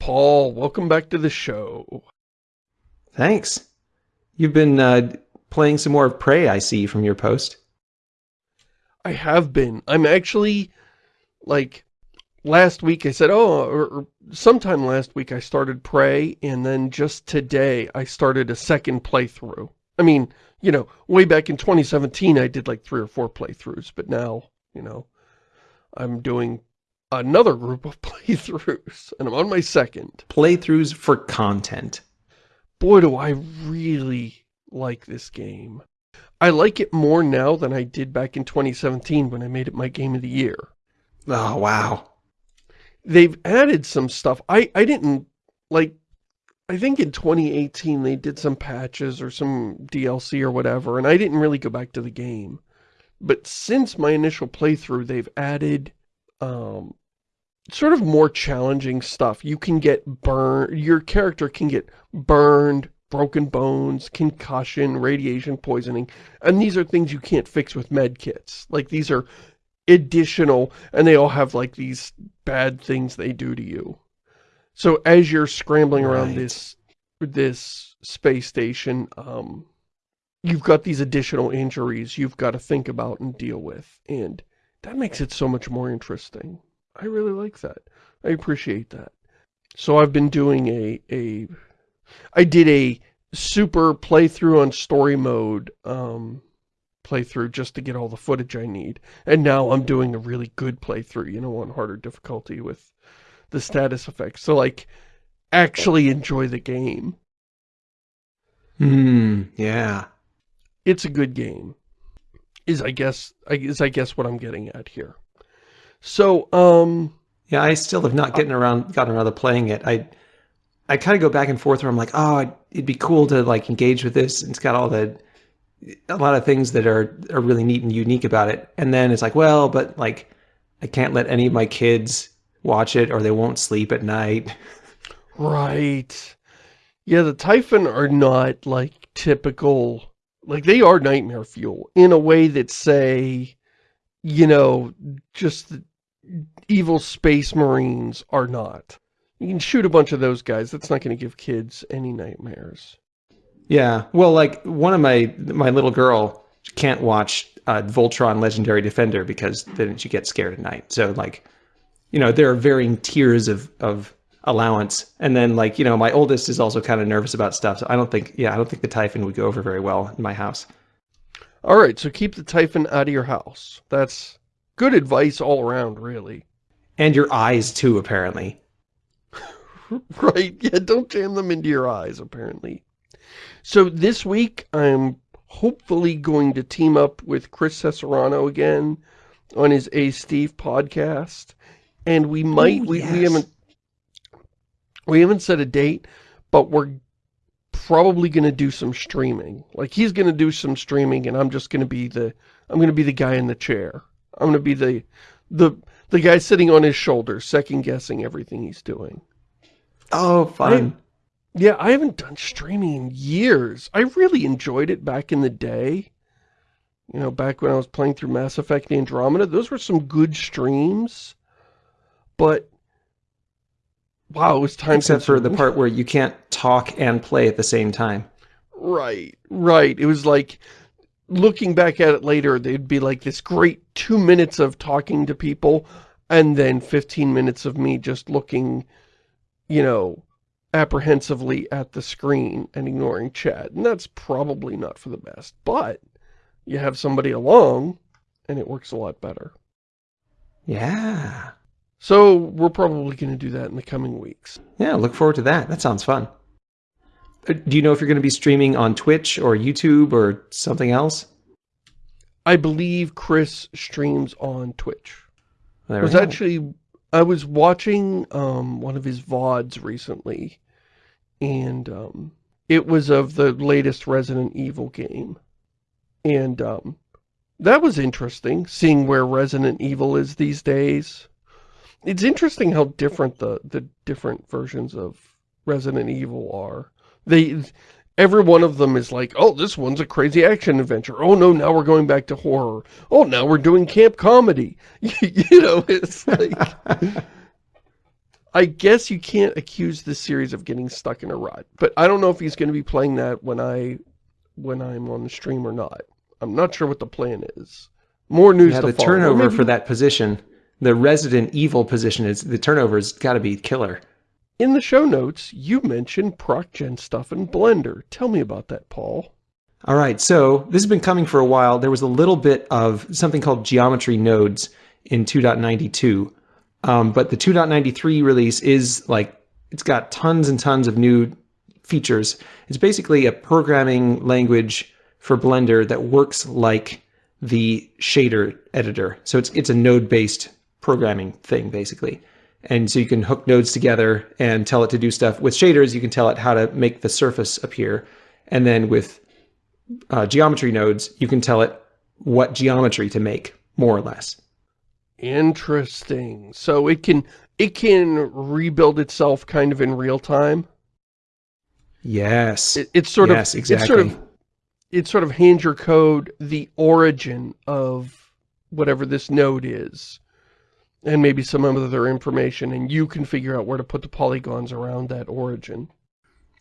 Paul, welcome back to the show. Thanks. You've been uh, playing some more of Prey, I see, from your post. I have been. I'm actually, like, last week I said, oh, or, or sometime last week I started Prey, and then just today I started a second playthrough. I mean, you know, way back in 2017 I did like three or four playthroughs, but now, you know, I'm doing another group of playthroughs, and I'm on my second. Playthroughs for content. Boy, do I really like this game. I like it more now than I did back in 2017 when I made it my game of the year. Oh, wow. They've added some stuff. I, I didn't, like, I think in 2018 they did some patches or some DLC or whatever, and I didn't really go back to the game. But since my initial playthrough, they've added um, sort of more challenging stuff. You can get burned, your character can get burned, broken bones, concussion, radiation poisoning, and these are things you can't fix with med kits. Like these are additional, and they all have like these bad things they do to you. So as you're scrambling around Right. this this space station, um, you've got these additional injuries you've got to think about and deal with, and that makes it so much more interesting. I really like that. I appreciate that. So I've been doing a, a I did a super playthrough on story mode um, playthrough just to get all the footage I need. And now I'm doing a really good playthrough, you know, on harder difficulty with the status effects. So like, actually enjoy the game. Hmm, yeah. It's a good game. Is I guess, is I guess what I'm getting at here. So, um, Yeah, I still have not gotten around, gotten around to playing it. I, I kind of go back and forth where I'm like, oh, it'd be cool to like engage with this. It's got all the, a lot of things that are, are really neat and unique about it. And then it's like, well, but like, I can't let any of my kids watch it or they won't sleep at night. Right. Yeah, the Typhon are not like typical, like they are nightmare fuel in a way that say, you know, just the evil space marines are not. You can shoot a bunch of those guys. That's not going to give kids any nightmares. Yeah. Well, like one of my, my little girl can't watch uh, Voltron Legendary Defender because then she gets scared at night. So like, you know, there are varying tiers of, of allowance. And then like, you know, my oldest is also kind of nervous about stuff. So I don't think, yeah, I don't think the Typhon would go over very well in my house. All right, so keep the Typhon out of your house. That's good advice all around, really. And your eyes too, apparently. Right, yeah, don't jam them into your eyes, apparently. So this week, I'm hopefully going to team up with Chris Cesarano again on his A Steve podcast. And we might, Ooh, we, we haven't, we haven't set a date, but we're probably going to do some streaming. Like, he's going to do some streaming, and I'm just going to be the, I'm going to be the guy in the chair. I'm going to be the, the, the guy sitting on his shoulder, second-guessing everything he's doing. Oh, fun. Yeah, I haven't done streaming in years. I really enjoyed it back in the day. You know, back when I was playing through Mass Effect Andromeda. Those were some good streams. But, wow, it was time Except for the part where you can't talk and play at the same time. Right, right. It was like, looking back at it later, they'd be like this great two minutes of talking to people, and then 15 minutes of me just looking, you know, apprehensively at the screen and ignoring chat. And that's probably not for the best, but you have somebody along, and it works a lot better. Yeah. So we're probably going to do that in the coming weeks. Yeah, look forward to that. That sounds fun. Uh, Do you know if you're going to be streaming on Twitch or YouTube or something else? I believe Chris streams on Twitch. There I was actually I was watching um one of his VODs recently and um it was of the latest Resident Evil game. And um that was interesting seeing where Resident Evil is these days. It's interesting how different the the different versions of Resident Evil are. They every one of them is like, "Oh, this one's a crazy action adventure. Oh no, now we're going back to horror. Oh, now we're doing camp comedy." you know, it's like I guess you can't accuse this series of getting stuck in a rut. But I don't know if he's going to be playing that when I when I'm on the stream or not. I'm not sure what the plan is. More news Yeah, the follow. turnover Maybe- for that position, the Resident Evil position, is the turnover's got to be killer. In the show notes, you mentioned ProcGen stuff in Blender. Tell me about that, Paul. All right, so this has been coming for a while. There was a little bit of something called geometry nodes in 2.92, um, but the 2.93 release is like, it's got tons and tons of new features. It's basically a programming language for Blender that works like the shader editor. So it's, it's a node-based programming thing, basically. And so you can hook nodes together and tell it to do stuff. With shaders, you can tell it how to make the surface appear. And then with uh, geometry nodes, you can tell it what geometry to make, more or less. Interesting. So it can it can rebuild itself kind of in real time. Yes. It, it's sort yes, of exactly. it's sort of it sort of hands your code the origin of whatever this node is. And maybe some other information, and you can figure out where to put the polygons around that origin.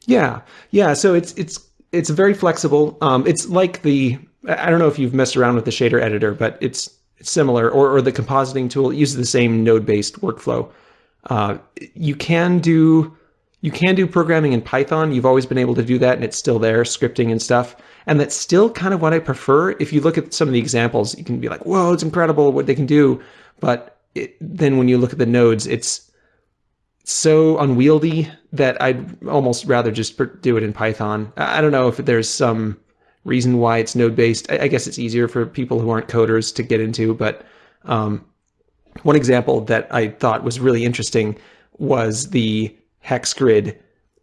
Yeah, yeah. So it's it's it's very flexible. Um, it's like the I don't know if you've messed around with the shader editor, but it's it's similar, or or the compositing tool. It uses the same node-based workflow. Uh, you can do you can do programming in Python. You've always been able to do that, and it's still there, scripting and stuff. And that's still kind of what I prefer. If you look at some of the examples, you can be like, "Whoa, it's incredible what they can do," but it, then when you look at the nodes, it's so unwieldy that I'd almost rather just do it in Python. I don't know if there's some reason why it's node based. I I guess it's easier for people who aren't coders to get into, but um, one example that I thought was really interesting was the hex grid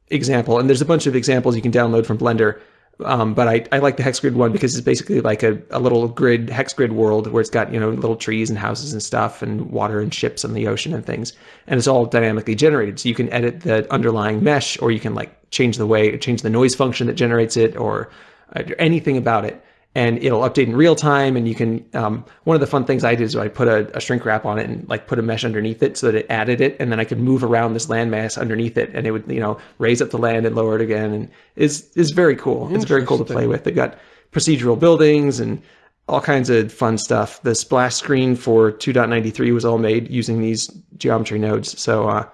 example. And there's a bunch of examples you can download from Blender. Um, but I, I like the hex grid one because it's basically like a, a little grid, hex grid world where it's got, you know, little trees and houses and stuff and water and ships on the ocean and things. And it's all dynamically generated. So you can edit the underlying mesh or you can like change the way, change the noise function that generates it or uh, anything about it. And it'll update in real time. And you can, um, one of the fun things I did is I put a, a shrink wrap on it and like put a mesh underneath it so that it added it. And then I could move around this landmass underneath it and it would, you know, raise up the land and lower it again. And is is very cool. It's very cool to play with. They've got procedural buildings and all kinds of fun stuff. The splash screen for 2.93 was all made using these geometry nodes. So uh,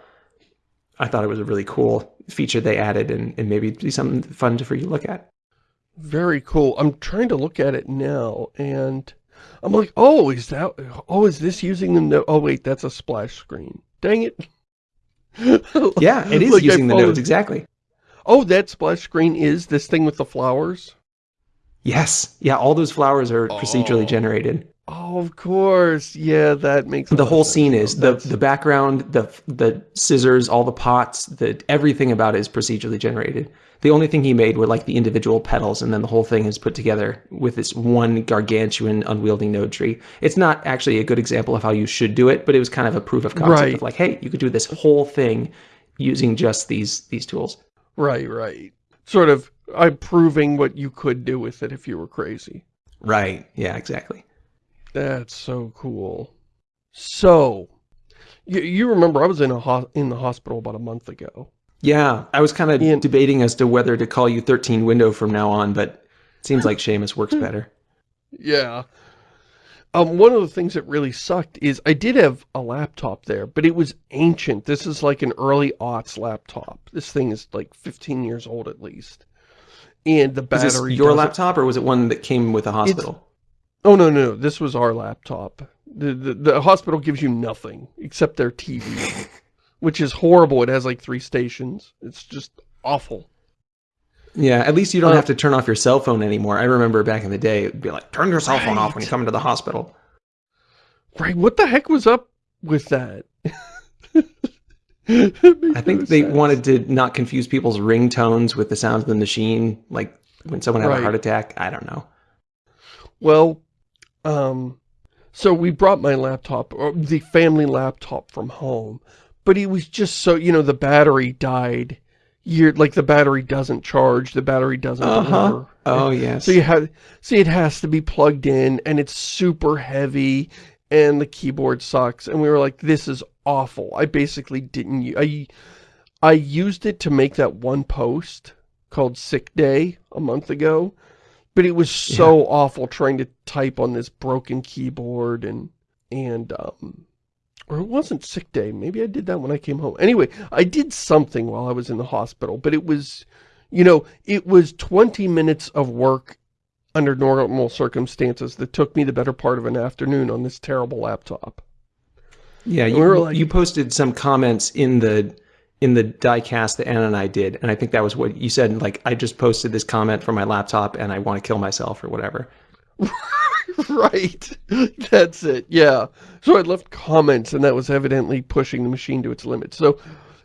I thought it was a really cool feature they added and, and maybe it'd be something fun to for you to look at. Very cool. I'm trying to look at it now, and I'm like, oh, is that, oh, is this using the, no oh, wait, that's a splash screen. Dang it. Yeah, it is Like using the nodes, exactly. Oh, that splash screen is this thing with the flowers? Yes. Yeah, all those flowers are oh. procedurally Oh. generated. Oh, of course. Yeah, that makes The whole sense scene is oh, the the background, the the scissors, all the pots, the everything about it is procedurally generated. The only thing he made were like the individual petals, and then the whole thing is put together with this one gargantuan, unwieldy node tree. It's not actually a good example of how you should do it, but it was kind of a proof of concept Right. of like, hey, you could do this whole thing using just these these tools. Right, right. Sort of, I'm proving what you could do with it if you were crazy. Right. Yeah. Exactly. That's so cool. So, you, you remember I was in a ho in the hospital about a month ago. Yeah, I was kind of Ian- debating as to whether to call you 13 window from now on, but it seems like Shamus works better. Yeah. Um, one of the things that really sucked is I did have a laptop there, but it was ancient. This is like an early aughts laptop. This thing is like 15 years old at least. And the Is this battery your laptop or was it one that came with a hospital? Oh, no, no, no. This was our laptop. The, the, the hospital gives you nothing except their TV, which is horrible. It has like three stations. It's just awful. Yeah, at least you don't Uh, have to turn off your cell phone anymore. I remember back in the day, it'd be like, turn your cell phone off when you come into the hospital. Right, what the heck was up with that? I think they wanted to not confuse people's ringtones with the sounds of the machine, like when someone had Right. a heart attack. I don't know. Well, um, so we brought my laptop, or the family laptop from home, but it was just so, you know, the battery died. You're, like the battery doesn't charge, the battery doesn't Uh-huh. Oh, yes. So you have, see, it has to be plugged in, and it's super heavy, and the keyboard sucks. And we were like, this is awful. I basically didn't, I, I used it to make that one post called Sick Day a month ago, but it was so awful trying to type on this broken keyboard and, and, um, or it wasn't sick day. Maybe I did that when I came home. Anyway, I did something while I was in the hospital, but it was, you know, it was 20 minutes of work under normal circumstances that took me the better part of an afternoon on this terrible laptop. Yeah, you, were like- you posted some comments in the in the diecast that Anna and I did, and I think that was what you said. Like, I just posted this comment from my laptop, and I want to kill myself or whatever. right. That's it. Yeah. So I left comments and that was evidently pushing the machine to its limits. So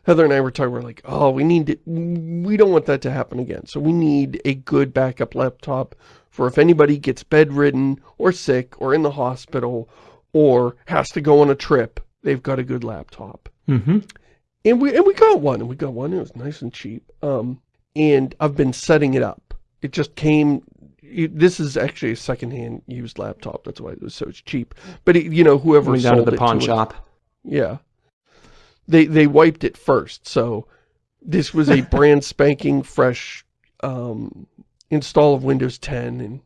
Heather and I were talking, we're like, oh, we need to, we don't want that to happen again. So we need a good backup laptop for if anybody gets bedridden or sick or in the hospital or has to go on a trip, they've got a good laptop. Mm-hmm. And we and we got one, and we got one. It was nice and cheap. Um, and I've been setting it up. It just came. It, this is actually a secondhand used laptop. That's why it was so cheap. But it, you know, whoever down sold to the it pawn us- shop. yeah, they they wiped it first. So this was a brand spanking fresh um, install of Windows 10, and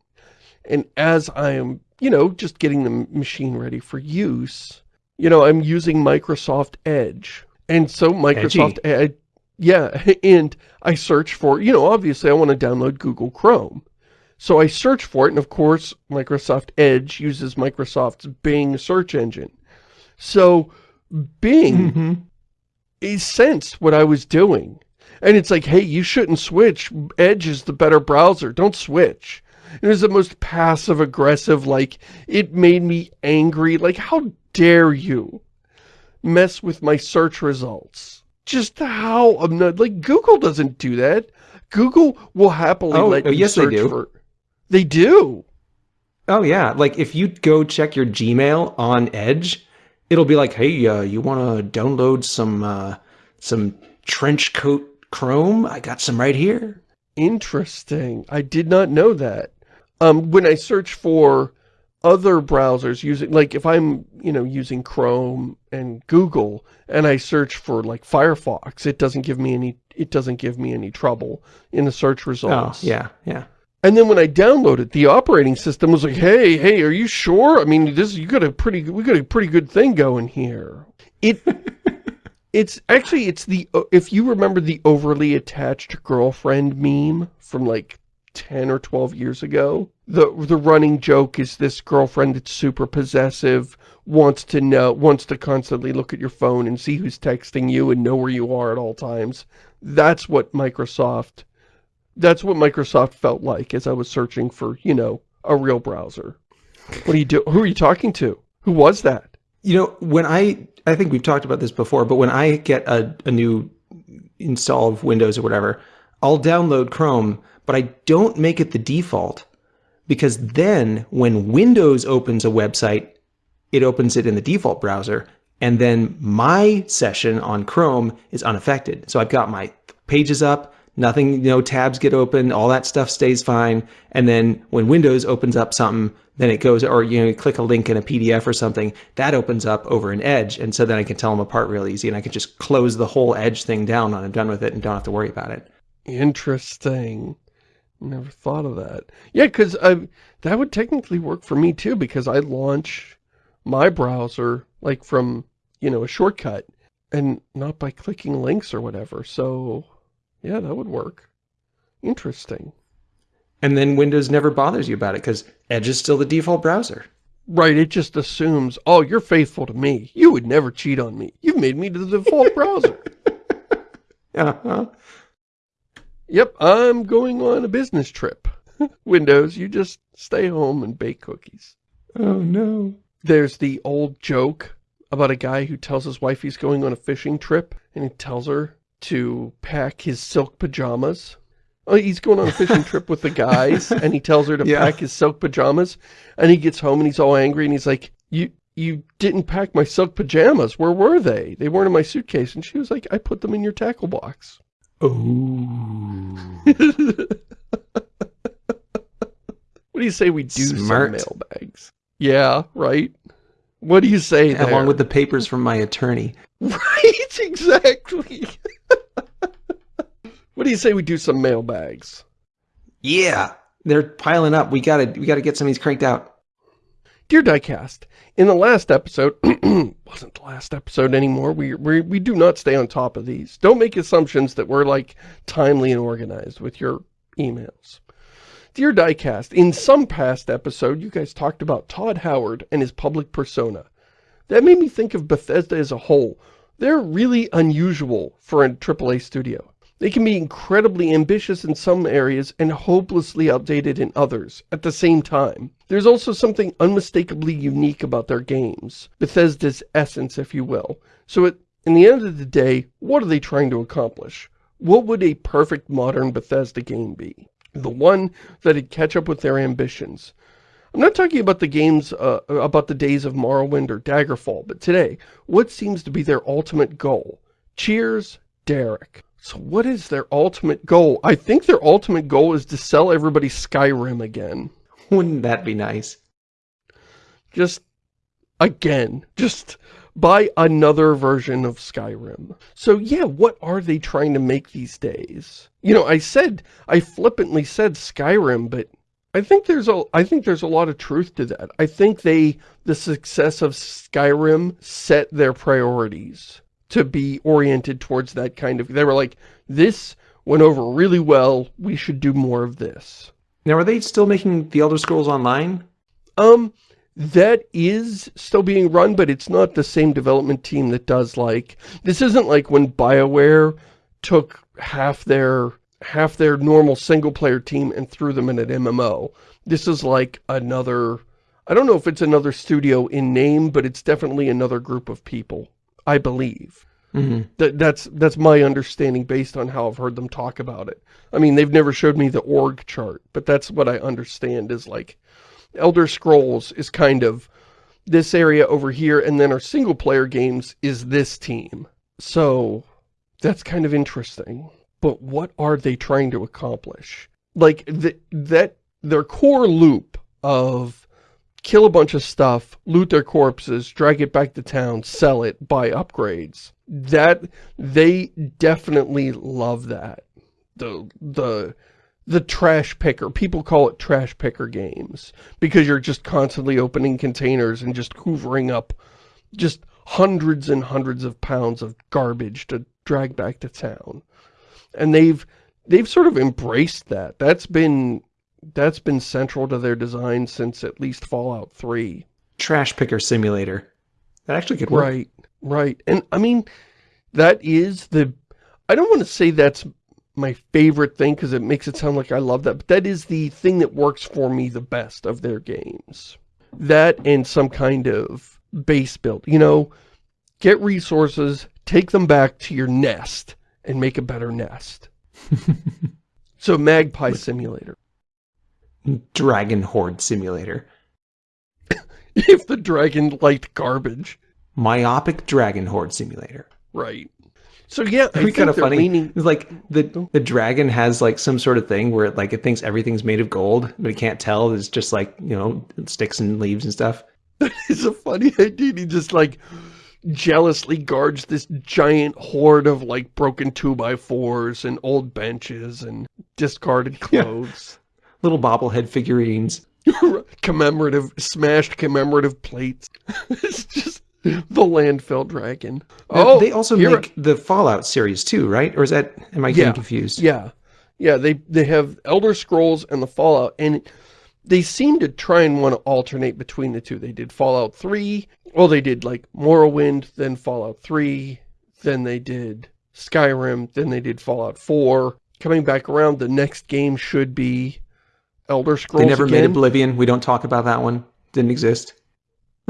and as I am, you know, just getting the machine ready for use, you know, I'm using Microsoft Edge. And so Microsoft Edge, yeah, and I search for, you know, obviously I want to download Google Chrome. So I search for it, and of course, Microsoft Edge uses Microsoft's Bing search engine. So Bing Mm-hmm. it sensed what I was doing. And it's like, hey, you shouldn't switch. Edge is the better browser. Don't switch. It was the most passive-aggressive, like, it made me angry. Like, how dare you mess with my search results? Just how, I'm not, like, Google doesn't do that. Google will happily Oh, let oh, you yes, they search do. for... They do. Oh yeah, like if you go check your Gmail on Edge, it'll be like, "Hey, uh, you want to download some uh, some trench coat Chrome? I got some right here." Interesting. I did not know that. Um, when I search for other browsers using, like if I'm, you know, using Chrome and Google and I search for like Firefox, it doesn't give me any, it doesn't give me any trouble in the search Oh, results. yeah, yeah. And then when I downloaded, the operating system was like, "Hey, hey, are you sure? I mean, this you got a pretty, we got a pretty good thing going here." It, it's actually, it's the uh, if you remember the overly attached girlfriend meme from like ten or twelve years ago, the the running joke is this girlfriend that's super possessive, wants to know, wants to constantly look at your phone and see who's texting you and know where you are at all times. That's what Microsoft that's what Microsoft felt like as I was searching for, you know, a real browser. What do you do? Who are you talking to? Who was that? You know, when I I think we've talked about this before, but when I get a, a new install of Windows or whatever, I'll download Chrome, but I don't make it the default because then when Windows opens a website, it opens it in the default browser, and then my session on Chrome is unaffected. So I've got my pages up, nothing, you no tabs get open, all that stuff stays fine. And then when Windows opens up something, then it goes, or you know, you click a link in a PDF or something, that opens up over an Edge. And so then I can tell them apart real easy and I can just close the whole Edge thing down when I'm done with it and don't have to worry about it. Interesting. Never thought of that. Yeah, because that would technically work for me too, because I launch my browser like from, you know, a shortcut and not by clicking links or whatever. So, yeah, that would work. Interesting. And then Windows never bothers you about it because Edge is still the default browser. Right, it just assumes, oh, you're faithful to me. You would never cheat on me. You've made me the default browser. Uh-huh. Yep, I'm going on a business trip. Windows, you just stay home and bake cookies. Oh no. There's the old joke about a guy who tells his wife he's going on a fishing trip, and he tells her to pack his silk pajamas. Oh, he's going on a fishing trip with the guys, and he tells her to Yeah. pack his silk pajamas, and he gets home and he's all angry, and he's like, you, you didn't pack my silk pajamas. Where were they? They weren't in my suitcase. And she was like, I put them in your tackle box. Oh. What do you say we do Smart. some mailbags? Yeah, right? What do you say there? Along with the papers from my attorney. Right, exactly. what do you say we do some mailbags? Yeah, they're piling up. We gotta we gotta get some of these cranked out. Dear Diecast, in the last episode, wasn't the last episode anymore, we, we, we do not stay on top of these. Don't make assumptions that we're like timely and organized with your emails. Dear Diecast, in some past episode, you guys talked about Todd Howard and his public persona. That made me think of Bethesda as a whole. They're really unusual for a AAA studio. They can be incredibly ambitious in some areas and hopelessly outdated in others at the same time. There's also something unmistakably unique about their games, Bethesda's essence, if you will. So at, in the end of the day, what are they trying to accomplish? What would a perfect modern Bethesda game be? The one that'd catch up with their ambitions. I'm not talking about the games, uh, about the days of Morrowind or Daggerfall, but today, what seems to be their ultimate goal? Cheers, Derek. So what is their ultimate goal? I think their ultimate goal is to sell everybody Skyrim again. Wouldn't that be nice? Just, again, just buy another version of Skyrim. So yeah, what are they trying to make these days? You know, I said, I flippantly said Skyrim, but I think there's a I think there's a lot of truth to that. I think they the success of Skyrim set their priorities to be oriented towards that kind of, they were like, this went over really well, we should do more of this. Now, are they still making The Elder Scrolls Online? Um, that is still being run, but it's not the same development team that does like, this isn't like when BioWare took half their, half their normal single-player team and threw them in an MMO. This is like another, I don't know if it's another studio in name, but it's definitely another group of people. I believe. Mm -hmm. That that's that's my understanding based on how I've heard them talk about it. I mean, they've never showed me the org chart, but that's what I understand is like Elder Scrolls is kind of this area over here, and then our single player games is this team. So that's kind of interesting. But what are they trying to accomplish? Like the, that their core loop of kill a bunch of stuff, loot their corpses, drag it back to town, sell it, buy upgrades. That, they definitely love that. The, the, the trash picker. People call it trash picker games because you're just constantly opening containers and just hoovering up just hundreds and hundreds of pounds of garbage to drag back to town. And they've, they've sort of embraced that. That's been that's been central to their design since at least Fallout 3. Trash picker simulator. That actually could work. Right, right. And I mean, that is the, I don't want to say that's my favorite thing because it makes it sound like I love that, but that is the thing that works for me the best of their games. That and some kind of base build, you know, get resources, take them back to your nest, and make a better nest. so Magpie Simulator. Dragon Hoard Simulator. if the dragon liked garbage. Myopic Dragon Hoard Simulator. Right. So yeah, I kind of funny. Meaning... It's like the the dragon has like some sort of thing where it, like it thinks everything's made of gold, but it can't tell. It's just like you know sticks and leaves and stuff. That is a funny idea. He just like jealously guards this giant hoard of like broken two by fours and old benches and discarded clothes. Yeah little bobblehead figurines. commemorative, smashed commemorative plates. it's just the landfill dragon. oh, they also make the Fallout series too, right? Or is that, am I getting yeah, confused? Yeah. Yeah, they, they have Elder Scrolls and the Fallout, and they seem to try and want to alternate between the two. They did Fallout 3, well, they did like Morrowind, then Fallout 3, then they did Skyrim, then they did Fallout 4. Coming back around, the next game should be Elder Scrolls They never again. made Oblivion. We don't talk about that one. Didn't exist.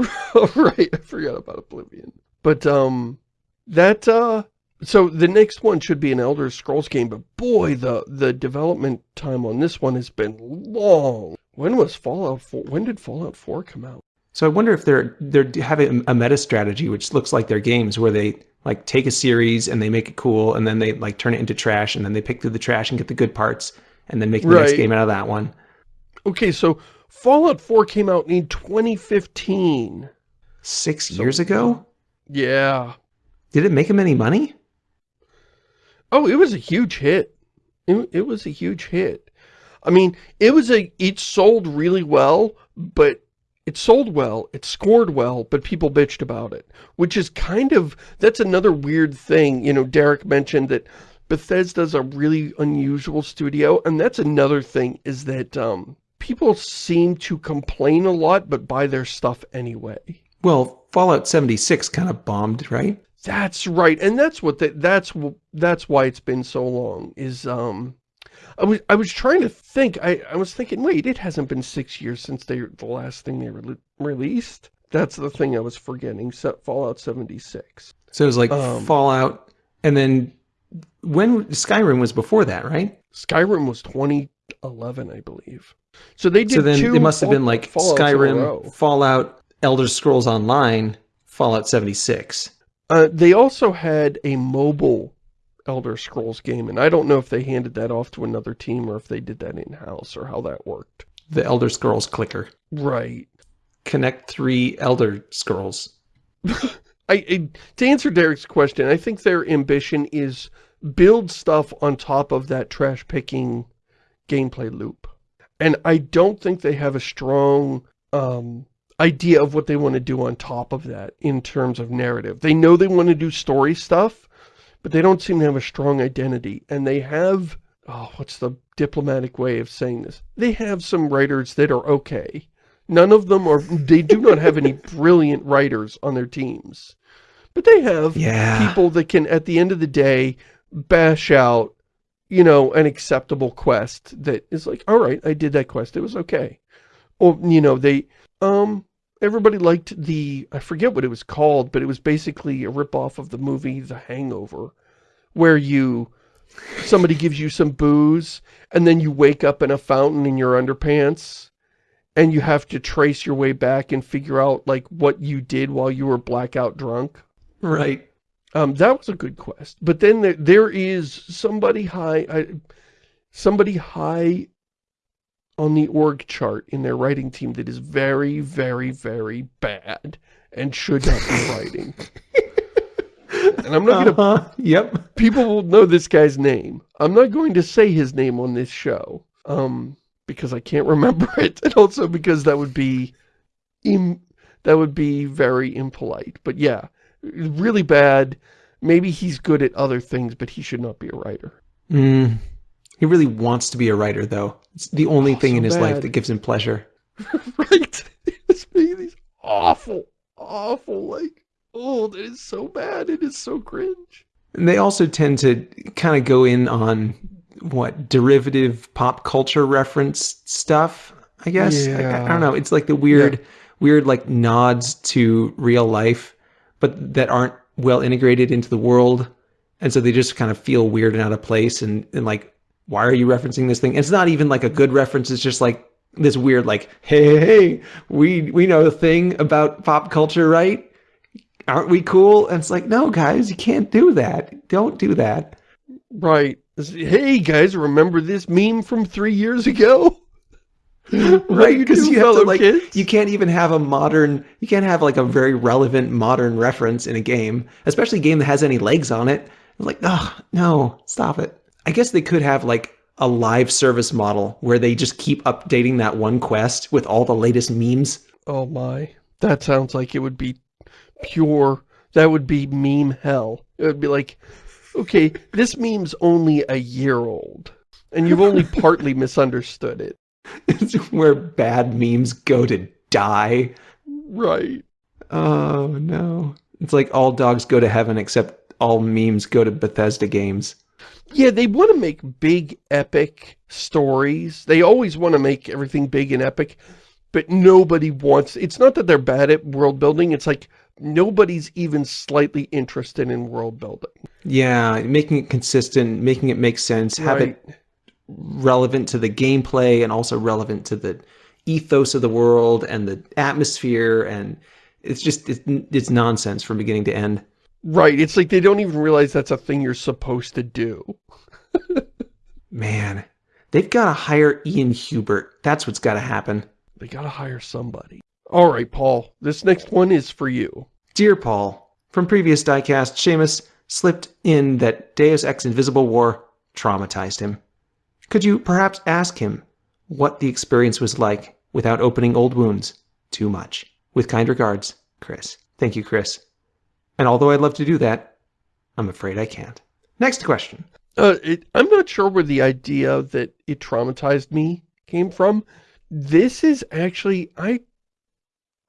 right. I forgot about Oblivion. But, um, that, uh, so the next one should be an Elder Scrolls game, but boy, the, the development time on this one has been long. When was Fallout 4? When did Fallout 4 come out? So I wonder if they're they're having a meta strategy, which looks like their games, where they like take a series and they make it cool, and then they like turn it into trash, and then they pick through the trash and get the good parts, and then make the right. next game out of that one. Okay, so Fallout 4 came out in 2015. Six years ago? Yeah. Did it make him any money? Oh, it was a huge hit. It, it was a huge hit. I mean, it was a, it sold really well, but it sold well, it scored well, but people bitched about it, which is kind of, that's another weird thing. You know, Derek mentioned that Bethesda's a really unusual studio, and that's another thing, is that um, people seem to complain a lot, but buy their stuff anyway. Well, Fallout 76 kind of bombed, right? That's right, and that's what the, that's that's why it's been so long. Is um, I was I was trying to think. I I was thinking, wait, it hasn't been six years since they the last thing they re released. That's the thing I was forgetting. So, Fallout 76. So it was like um, Fallout, and then when Skyrim was before that, right? Skyrim was 2011, I believe. So they did. So then it must have been like Skyrim, Fallout, Elder Scrolls Online, Fallout 76. Uh, they also had a mobile Elder Scrolls game, and I don't know if they handed that off to another team or if they did that in-house or how that worked. The Elder Scrolls clicker. Right. Connect 3 Elder Scrolls. I, I, to answer Derek's question, I think their ambition is build stuff on top of that trash-picking gameplay loop. And I don't think they have a strong um, idea of what they want to do on top of that in terms of narrative. They know they want to do story stuff, but they don't seem to have a strong identity. And they have, oh, what's the diplomatic way of saying this? They have some writers that are okay. None of them are, they do not have any brilliant writers on their teams. But they have yeah. people that can, at the end of the day, bash out, you know, an acceptable quest that is like, all right, I did that quest. It was okay. Or, you know, they, um, everybody liked the, I forget what it was called, but it was basically a ripoff of the movie The Hangover, where you, somebody gives you some booze, and then you wake up in a fountain in your underpants, and you have to trace your way back and figure out, like, what you did while you were blackout drunk. Right. Um, that was a good quest. But then there, there is somebody high, I, somebody high on the org chart in their writing team that is very, very, very bad and should not be writing. and I'm not uh -huh. gonna... Uh-huh. Yep. People will know this guy's name. I'm not going to say his name on this show. Um, because I can't remember it. And also because that would be... Im that would be very impolite. But yeah, really bad. Maybe he's good at other things, but he should not be a writer. Mm. He really wants to be a writer, though. It's the only oh, thing so in his bad. life that gives him pleasure. right. It's these awful, awful, like, oh, it is so bad. It is so cringe. And they also tend to kind of go in on, what, derivative pop culture reference stuff, I guess? Yeah. I, I don't know. It's like the weird, yeah. weird, like, nods to real life, but that aren't well integrated into the world. And so they just kind of feel weird and out of place and, and like why are you referencing this thing? It's not even like a good reference. It's just like this weird, like, hey, hey, we we know a thing about pop culture, right? Aren't we cool? And it's like, no, guys, you can't do that. Don't do that. Right. Hey, guys, remember this meme from three years ago? right because you, you have to like kids? you can't even have a modern you can't have like a very relevant modern reference in a game especially a game that has any legs on it like oh no stop it I guess they could have like a live service model where they just keep updating that one quest with all the latest memes. Oh my. That sounds like it would be pure, that would be meme hell. It would be like, okay, this meme's only a year old, and you've only partly misunderstood it. It's where bad memes go to die. Right. Oh, no. It's like all dogs go to heaven except all memes go to Bethesda games. Yeah, they want to make big, epic stories. They always want to make everything big and epic, but nobody wants... It's not that they're bad at world building. It's like nobody's even slightly interested in world building. Yeah, making it consistent, making it make sense, have it relevant to the gameplay and also relevant to the ethos of the world and the atmosphere and it's just it's, it's nonsense from beginning to end. Right, it's like they don't even realize that's a thing you're supposed to do. Man, they've got to hire Ian Hubert. That's what's got to happen. They got to hire somebody. All right, Paul, this next one is for you. Dear Paul, from previous diecast, Shamus slipped in that Deus Ex Invisible War traumatized him. Could you perhaps ask him what the experience was like without opening old wounds too much? With kind regards, Chris. Thank you, Chris. And although I'd love to do that, I'm afraid I can't. Next question. Uh, it, I'm not sure where the idea that it traumatized me came from. This is actually, I,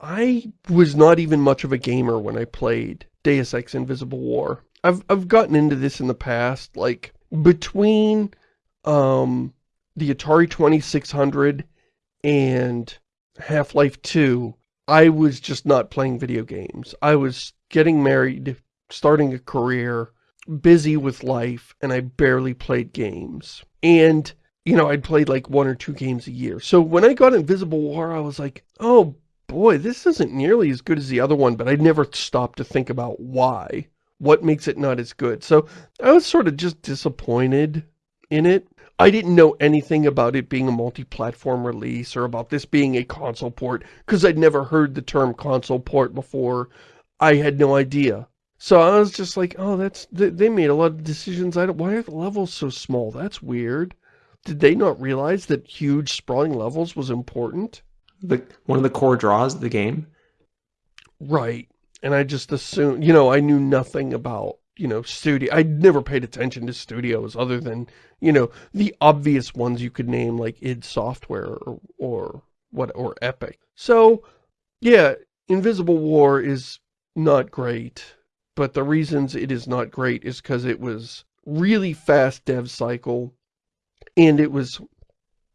I was not even much of a gamer when I played Deus Ex Invisible War. I've, I've gotten into this in the past, like, between, um, the Atari 2600 and Half-Life 2, I was just not playing video games. I was getting married, starting a career, busy with life, and I barely played games. And, you know, I'd played like one or two games a year. So when I got Invisible War, I was like, oh boy, this isn't nearly as good as the other one, but I never stopped to think about why. What makes it not as good? So I was sort of just disappointed in it. I didn't know anything about it being a multi-platform release or about this being a console port because I'd never heard the term console port before. I had no idea. So I was just like, oh, that's, they made a lot of decisions. I don't, why are the levels so small? That's weird. Did they not realize that huge sprawling levels was important? The, one of the core draws of the game. Right. And I just assumed, you know, I knew nothing about, you know, studio. I never paid attention to studios other than, you know, the obvious ones you could name like id Software or, or what, or Epic. So, yeah, Invisible War is not great, but the reasons it is not great is because it was really fast dev cycle, and it was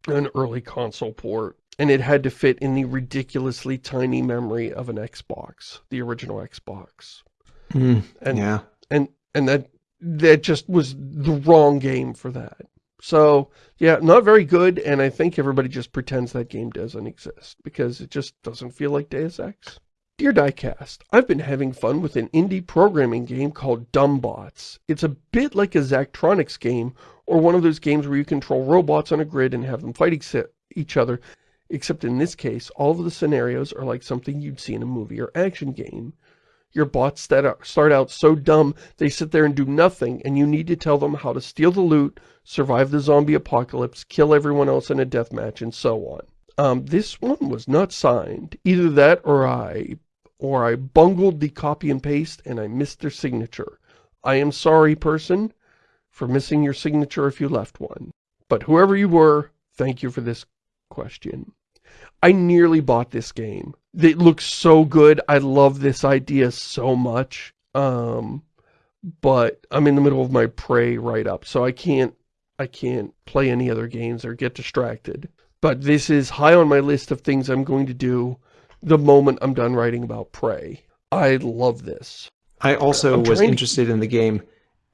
an early console port, and it had to fit in the ridiculously tiny memory of an Xbox, the original Xbox. Mm, and, yeah. And, and that, that just was the wrong game for that. So, yeah, not very good, and I think everybody just pretends that game doesn't exist, because it just doesn't feel like Deus Ex. Dear Diecast, I've been having fun with an indie programming game called Dumbbots. It's a bit like a Zachtronics game, or one of those games where you control robots on a grid and have them fight each other, except in this case, all of the scenarios are like something you'd see in a movie or action game. Your bots that start out so dumb, they sit there and do nothing, and you need to tell them how to steal the loot, survive the zombie apocalypse, kill everyone else in a deathmatch, and so on. Um, this one was not signed. Either that or I or I bungled the copy and paste and I missed their signature. I am sorry, person, for missing your signature if you left one. But whoever you were, thank you for this question. I nearly bought this game. It looks so good. I love this idea so much. Um, but I'm in the middle of my Prey write-up, so I can't I can't play any other games or get distracted. But this is high on my list of things I'm going to do the moment I'm done writing about Prey. I love this. I also was interested in the game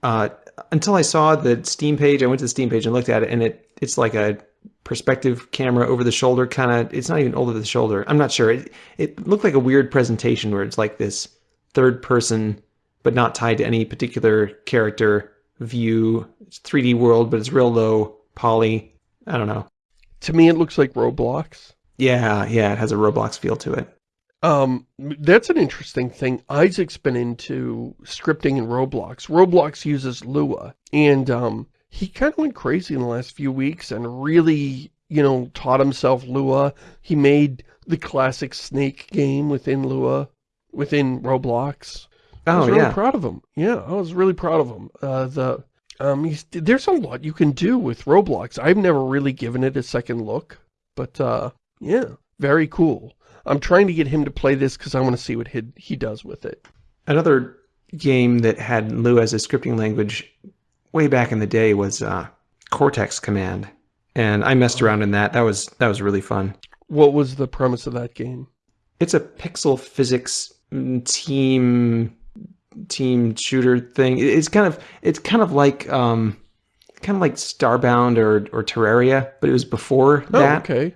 uh, until I saw the Steam page. I went to the Steam page and looked at it, and it it's like a perspective camera over the shoulder kind of. It's not even over the shoulder. I'm not sure. It, it looked like a weird presentation where it's like this third person, but not tied to any particular character view. It's 3D world, but it's real low poly. I don't know. To me, it looks like Roblox. Yeah, yeah, it has a Roblox feel to it. Um, that's an interesting thing. Isaac's been into scripting in Roblox. Roblox uses Lua, and um, he kind of went crazy in the last few weeks and really, you know, taught himself Lua. He made the classic Snake game within Lua, within Roblox. Oh, I was really yeah. proud of him. Yeah, I was really proud of him. Uh, the um, he's, there's a lot you can do with Roblox. I've never really given it a second look, but uh, yeah, very cool. I'm trying to get him to play this because I want to see what he, he does with it. Another game that had Lua as a scripting language way back in the day was uh, Cortex Command. And I messed around in that. That was that was really fun. What was the premise of that game? It's a pixel physics mm, team team shooter thing. It's kind of it's kind of like um, kind of like Starbound or or Terraria, but it was before oh, that. okay.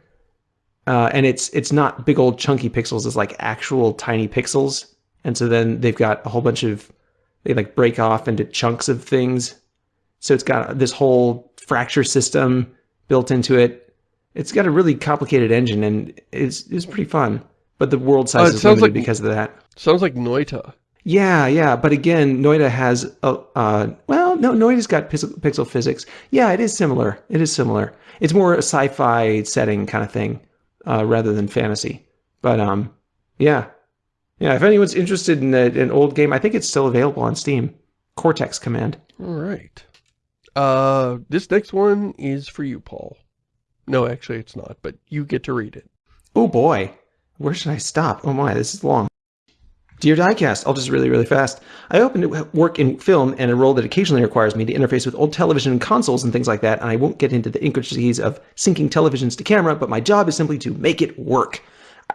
Uh, and it's it's not big old chunky pixels. It's like actual tiny pixels. And so then they've got a whole bunch of they like break off into chunks of things. So it's got this whole fracture system built into it. It's got a really complicated engine and it's it's pretty fun. but the world size Uh, is limited like- because of that. Sounds like Noita. Yeah, yeah, but again, Noita has a uh, well, no, Noita's got pixel, pixel physics. Yeah, it is similar. It is similar. It's more a sci-fi setting kind of thing uh, rather than fantasy. But um, yeah, yeah. If anyone's interested in a, an old game, I think it's still available on Steam. Cortex Command. All right. Uh, this next one is for you, Paul. No, actually it's not, but you get to read it. Oh boy, where should I stop? Oh my, this is long. Dear Diecast, I'll just really, really fast. I open to work in film and a role that occasionally requires me to interface with old television and consoles and things like that, and I won't get into the intricacies of syncing televisions to camera, but my job is simply to make it work.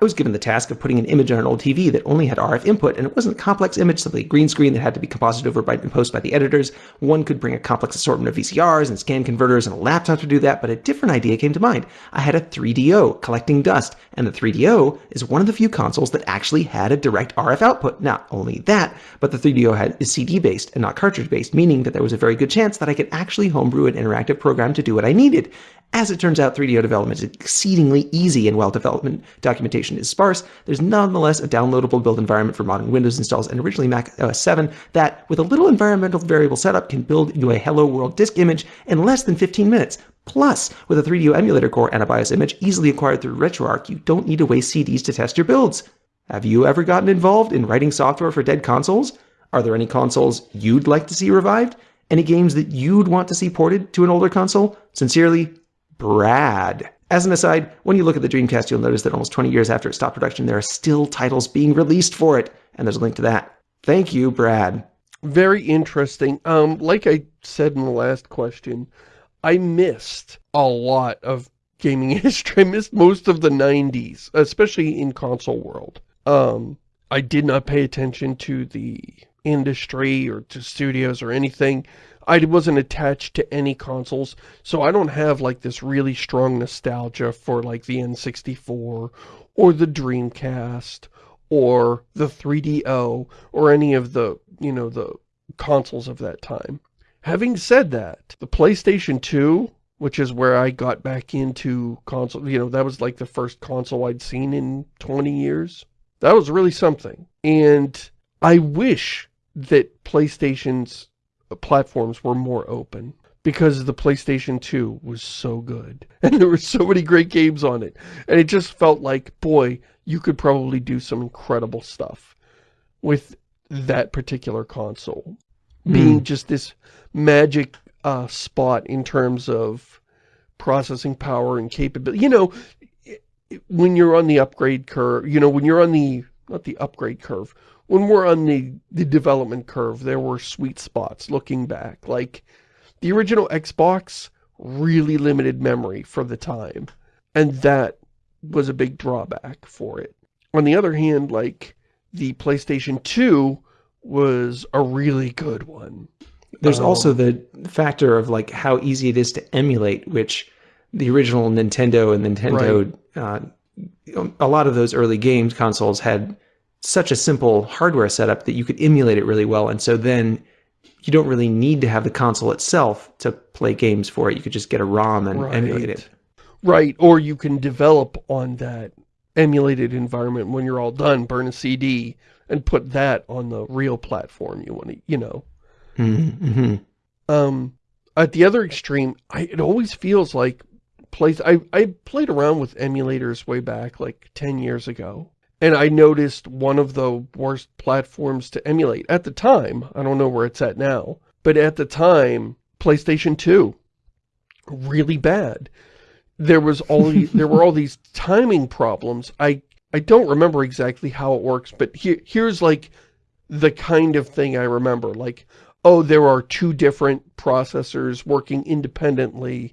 I was given the task of putting an image on an old TV that only had RF input, and it wasn't a complex image, simply a green screen that had to be composited over by, in post by the editors. One could bring a complex assortment of VCRs and scan converters and a laptop to do that, but a different idea came to mind. I had a 3DO collecting dust, and the 3DO is one of the few consoles that actually had a direct RF output. Not only that, but the 3DO had, is CD based and not cartridge based, meaning that there was a very good chance that I could actually homebrew an interactive program to do what I needed. As it turns out, 3DO development is exceedingly easy and while development documentation is sparse, there's nonetheless a downloadable build environment for modern Windows installs and originally Mac OS 7 that, with a little environmental variable setup, can build you a Hello World disk image in less than 15 minutes. Plus, with a 3DO emulator core and a BIOS image easily acquired through RetroArch, you don't need to waste CDs to test your builds. Have you ever gotten involved in writing software for dead consoles? Are there any consoles you'd like to see revived? Any games that you'd want to see ported to an older console? Sincerely, Brad. As an aside, when you look at the Dreamcast, you'll notice that almost 20 years after it stopped production, there are still titles being released for it, and there's a link to that. Thank you, Brad. Very interesting. Um, like I said in the last question, I missed a lot of gaming history. I missed most of the 90s, especially in console world. Um, I did not pay attention to the industry or to studios or anything. I wasn't attached to any consoles, so I don't have like this really strong nostalgia for like the N64 or the Dreamcast or the 3DO or any of the, you know, the consoles of that time. Having said that, the PlayStation 2, which is where I got back into console, you know, that was like the first console I'd seen in 20 years. That was really something. And I wish that PlayStation's uh, platforms were more open because the PlayStation 2 was so good and there were so many great games on it and it just felt like boy you could probably do some incredible stuff with that particular console being just this magic uh, spot in terms of processing power and capability you know when you're on the upgrade curve you know when you're on the not the upgrade curve when we're on the, the development curve, there were sweet spots looking back. Like, the original Xbox really limited memory for the time. And that was a big drawback for it. On the other hand, like, the PlayStation 2 was a really good one. There's Um, also the factor of like how easy it is to emulate, which the original Nintendo and Nintendo, uh, a lot of those early games consoles had such a simple hardware setup that you could emulate it really well. And so then you don't really need to have the console itself to play games for it. You could just get a ROM and emulate it. Right, or you can develop on that emulated environment when you're all done, burn a CD, and put that on the real platform you want to, you know. Mm-hmm. Um, at the other extreme, I, it always feels like plays. I, I played around with emulators way back, like 10 years ago. And I noticed one of the worst platforms to emulate at the time. I don't know where it's at now. But at the time, PlayStation 2. Really bad. There was all the, there were all these timing problems. I I don't remember exactly how it works, but here here's like the kind of thing I remember. Like, oh, there are two different processors working independently,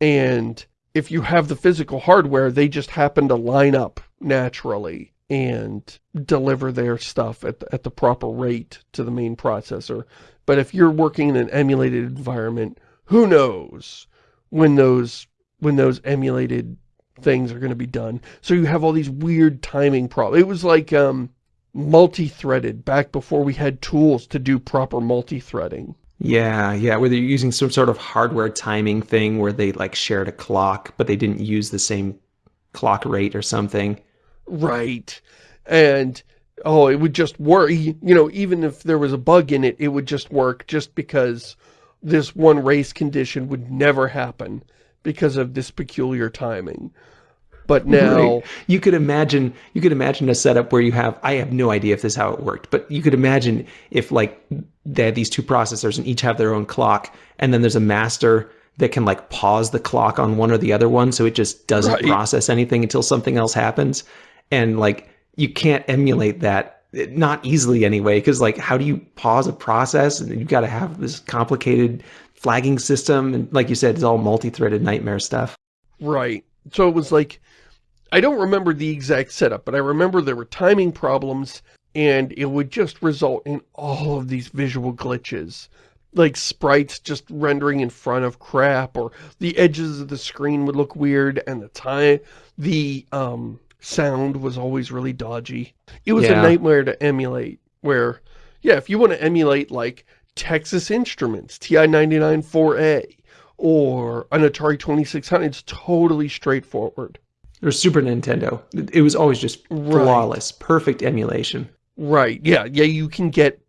and if you have the physical hardware, they just happen to line up naturally and deliver their stuff at the, at the proper rate to the main processor. But if you're working in an emulated environment, who knows when those when those emulated things are going to be done. So you have all these weird timing problems. It was like um, multi-threaded back before we had tools to do proper multi-threading. Yeah, yeah, where they're using some sort of hardware timing thing where they like shared a clock, but they didn't use the same clock rate or something. Right. And, oh, it would just work. You know, even if there was a bug in it, it would just work just because this one race condition would never happen because of this peculiar timing. But now... Right. You could imagine, you could imagine a setup where you have, I have no idea if this is how it worked, but you could imagine if like they had these two processors and each have their own clock, and then there's a master that can like pause the clock on one or the other one so it just doesn't right. process anything until something else happens and like you can't emulate that not easily anyway because like how do you pause a process and you've got to have this complicated flagging system and like you said it's all multi-threaded nightmare stuff right so it was like i don't remember the exact setup but i remember there were timing problems and it would just result in all of these visual glitches like sprites just rendering in front of crap or the edges of the screen would look weird and the time the um sound was always really dodgy. It was yeah. a nightmare to emulate where, yeah, if you want to emulate like Texas Instruments, TI-99 4A, or an Atari 2600, it's totally straightforward. Or Super Nintendo. It was always just flawless, right. perfect emulation. Right, yeah, yeah, you can get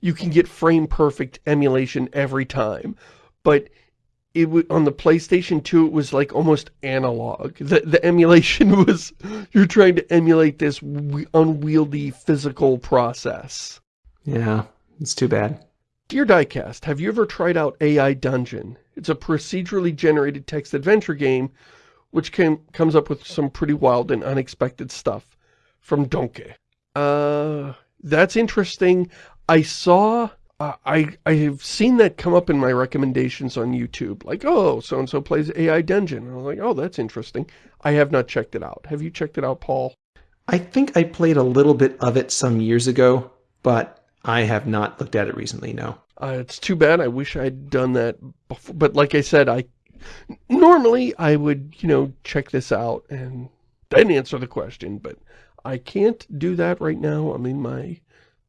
you can get frame perfect emulation every time. But it on the PlayStation 2 it was like almost analog. The the emulation was you're trying to emulate this unwieldy physical process. Yeah, it's too bad. Dear Diecast, have you ever tried out AI Dungeon? It's a procedurally generated text adventure game which comes up with some pretty wild and unexpected stuff from Donkey. Uh, that's interesting. I saw uh, I I have seen that come up in my recommendations on YouTube. Like, oh, so-and-so plays AI Dungeon. And I was like, oh, that's interesting. I have not checked it out. Have you checked it out, Paul? I think I played a little bit of it some years ago, but I have not looked at it recently, no. Uh, it's too bad. I wish I'd done that before. But like I said, I normally I would, you know, check this out and then answer the question. But I can't do that right now. I'm in my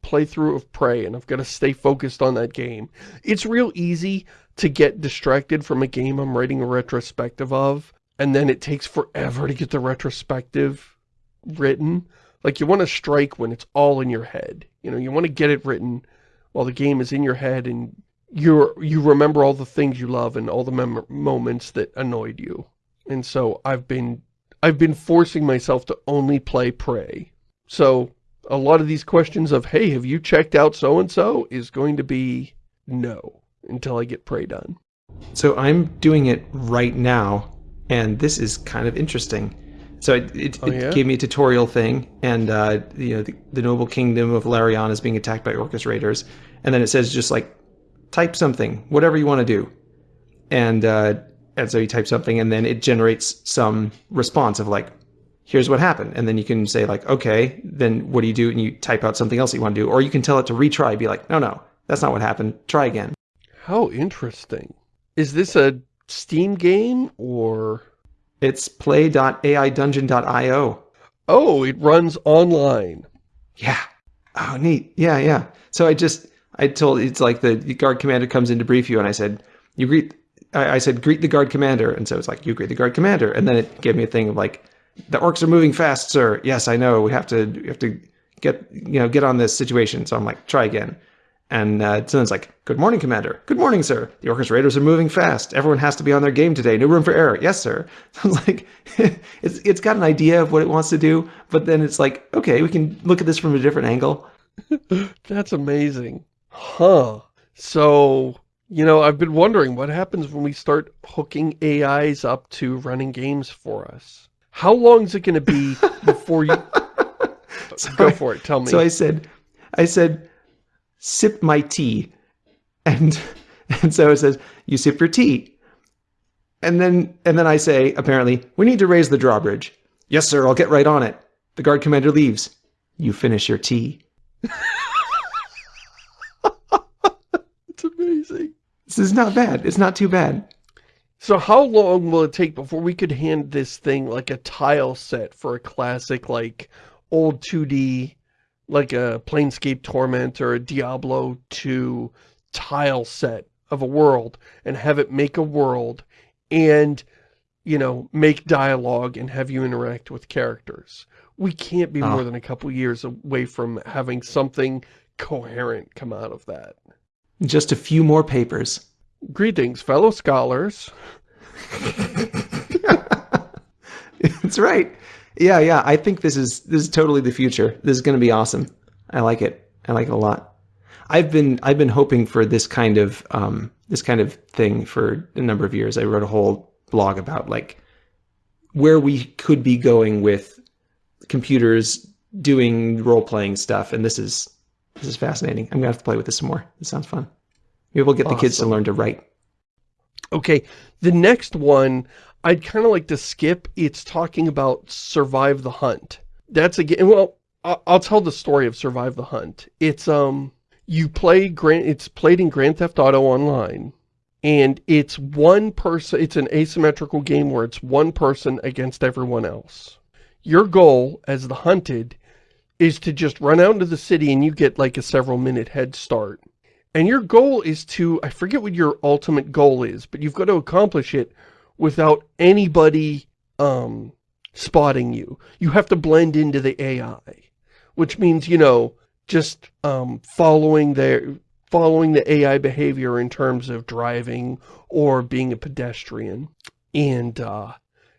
playthrough of Prey and I've got to stay focused on that game. It's real easy to get distracted from a game I'm writing a retrospective of and then it takes forever to get the retrospective written. Like you want to strike when it's all in your head. You know, you want to get it written while the game is in your head and you're, you remember all the things you love and all the moments that annoyed you. And so I've been I've been forcing myself to only play Prey. So a lot of these questions of, hey, have you checked out so-and-so is going to be no until I get Prey done. So I'm doing it right now, and this is kind of interesting. So it, it, oh, yeah? it gave me a tutorial thing, and uh, you know the, the, noble kingdom of Larion is being attacked by Orcus raiders, and then it says just like type something, whatever you want to do, and uh, and so you type something, and then it generates some response of like here's what happened. And then you can say like, okay, then what do you do? And you type out something else you want to do. Or you can tell it to retry, be like, no, no, that's not what happened. Try again. How interesting. Is this a Steam game or? It's play.aidungeon.io. Oh, it runs online. Yeah. Oh, neat. Yeah, yeah. So I just, I told, it's like the guard commander comes in to brief you and I said, you greet, I, I said, greet the guard commander. And so it's like, you greet the guard commander. And then it gave me a thing of like, the orcs are moving fast, sir. Yes, I know. We have to we have to get you know get on this situation. So I'm like, try again. And uh, someone's like, "Good morning, Commander. Good morning, sir. The Orcus Raiders are moving fast. Everyone has to be on their game today. No room for error. Yes, sir." So I was like, "It's it's got an idea of what it wants to do, but then it's like, okay, we can look at this from a different angle." That's amazing, huh? So you know, I've been wondering what happens when we start hooking AIs up to running games for us. How long is it going to be before you... so Go for it. Tell me. So I said, I said, sip my tea. And, and so it says, you sip your tea. And then, and then I say, apparently, we need to raise the drawbridge. Yes, sir, I'll get right on it. The guard commander leaves. You finish your tea. it's amazing. This is not bad. It's not too bad. So how long will it take before we could hand this thing like a tile set for a classic like old 2D like a Planescape Torment or a Diablo 2 tile set of a world and have it make a world and you know, make dialogue and have you interact with characters. We can't be Oh. more than a couple years away from having something coherent come out of that. Just a few more papers. Greetings, fellow scholars. That's right. Yeah, yeah. I think this is this is totally the future. This is going to be awesome. I like it. I like it a lot. I've been I've been hoping for this kind of um, this kind of thing for a number of years. I wrote a whole blog about like where we could be going with computers doing role playing stuff, and this is this is fascinating. I'm gonna have to play with this some more. This sounds fun. Maybe we'll get the kids to learn to write. Okay, the next one I'd kind of like to skip. It's talking about Survive the Hunt. That's again, well, I'll, tell the story of Survive the Hunt. It's, um, you play Grand, it's played in Grand Theft Auto Online, and it's one person, it's an asymmetrical game where it's one person against everyone else. Your goal as the hunted is to just run out into the city and you get like a several minute head start. And your goal is to, I forget what your ultimate goal is, but you've got to accomplish it without anybody um, spotting you. You have to blend into the AI, which means, you know, just um, following their following the AI behavior in terms of driving or being a pedestrian. And uh,